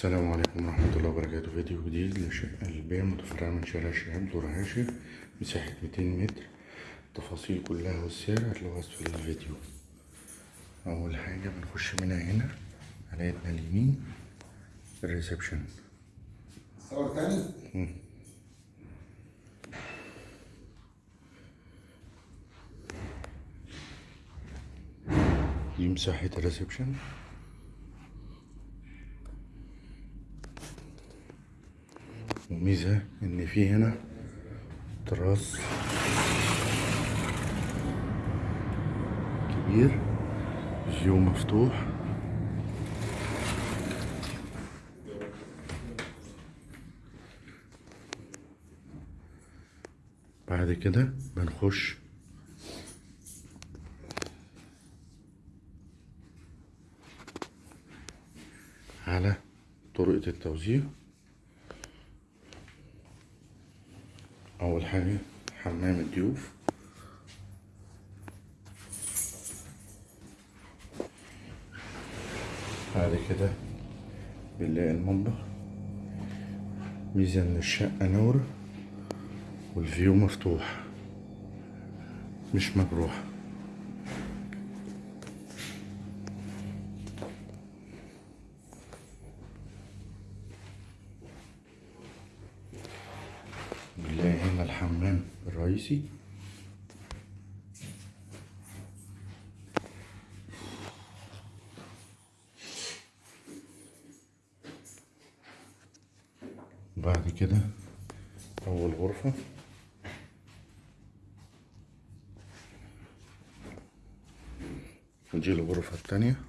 السلام عليكم ورحمة الله وبركاته. فيديو جديد لشقة البيع متفرعة من شارع الشهاب دور عاشر مساحة 200 متر. التفاصيل كلها والسعر هتلاقوها أسفل الفيديو. أول حاجة بنخش منها هنا على يدنا اليمين الريسبشن. صور تاني؟ دي مساحة ال reception. وميزة إن في هنا تراس كبير view مفتوح. بعد كده بنخش على طرقة التوزيع. أول حاجة حمام الضيوف. بعد كده بنلاقي المطبخ. ميزة إن الشقة نورة والفيو مفتوح مش مجروح بنلاقي هنا الحمام الرئيسي. بعد كده أول غرفة. ودي الغرفة التانية.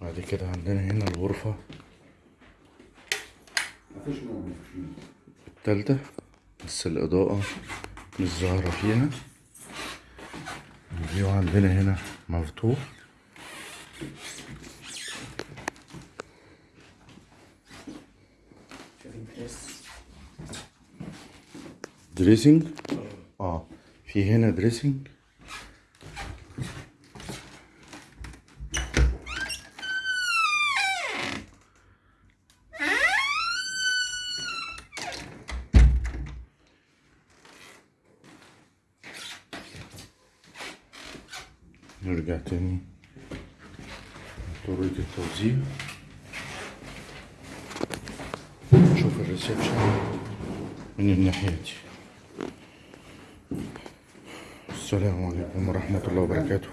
بعد كده عندنا هنا الغرفة. التالتة بس الإضاءة مش ظاهرة فيها. ال view عندنا هنا مفتوح. dressing آه. في هنا dressing نرجع تاني طريقة التوزيع نشوف الريسبشن من الناحية دي السلام عليكم ورحمة الله وبركاته